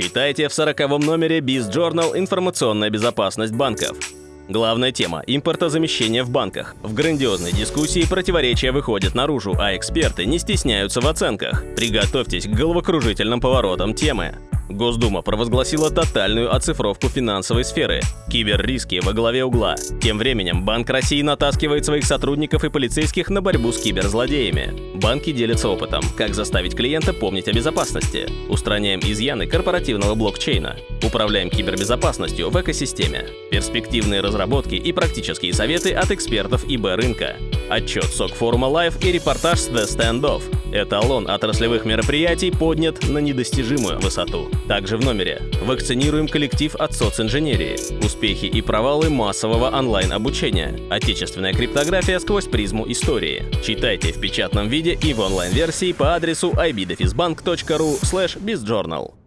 Читайте в 40 номере Biz Journal «Информационная безопасность банков». Главная тема – импортозамещение в банках. В грандиозной дискуссии противоречия выходят наружу, а эксперты не стесняются в оценках. Приготовьтесь к головокружительным поворотам темы. Госдума провозгласила тотальную оцифровку финансовой сферы. Киберриски во главе угла. Тем временем Банк России натаскивает своих сотрудников и полицейских на борьбу с киберзлодеями. Банки делятся опытом, как заставить клиента помнить о безопасности. Устраняем изъяны корпоративного блокчейна. Управляем кибербезопасностью в экосистеме. Перспективные разработки и практические советы от экспертов ИБ рынка. Отчет СОК форума Live и репортаж с The Standoff. Эталон отраслевых мероприятий поднят на недостижимую высоту. Также в номере. Вакцинируем коллектив от социнженерии. Успехи и провалы массового онлайн-обучения. Отечественная криптография сквозь призму истории. Читайте в печатном виде и в онлайн-версии по адресу ibdefisbank.ru slash bizjournal.